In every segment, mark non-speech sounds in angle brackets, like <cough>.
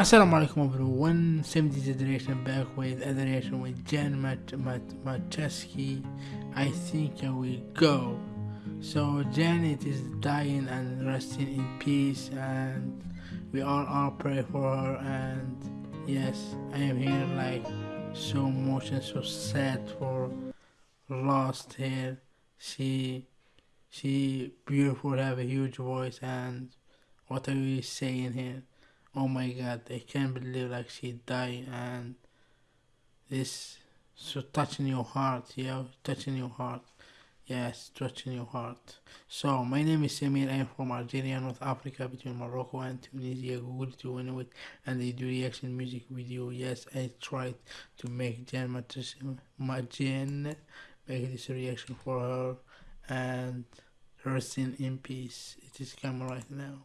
Assalamu alaikum everyone, 70 generation back with other reaction with Jan Mat Mat. I think I will go. So Janet is dying and resting in peace and we all are pray for her and yes, I am here like so emotional, so sad for lost here. She she beautiful have a huge voice and what are we saying here? Oh my god i can't believe like she died and this so touching your heart yeah touching your heart. Yes touching your heart. So my name is Samir. I'm from Algeria North Africa between Morocco and Tunisia. Google to win it and they do reaction music video. Yes I tried to make Jan Majen make this reaction for her and resting in peace. It is coming right now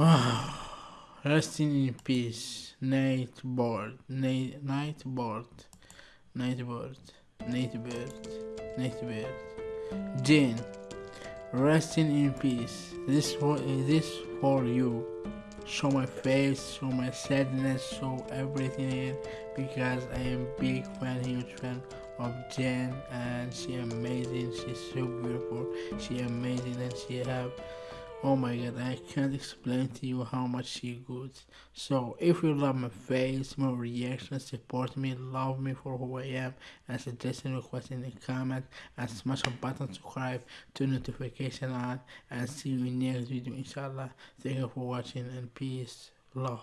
<sighs> Resting in peace, night bird, night, Nightbirde, night bird, night bird, Nightbirde. Jane, resting in peace. This for this for you. Show my face, show my sadness, show everything in because I am big fan, huge fan of Jen and she amazing. She's so beautiful. She amazing and she have oh my god i can't explain to you how much she good. So if you love my face my reaction support me love me for who i am and suggestion request in the comment and smash the button subscribe to notification on and see you in next video inshallah. Thank you for watching and peace love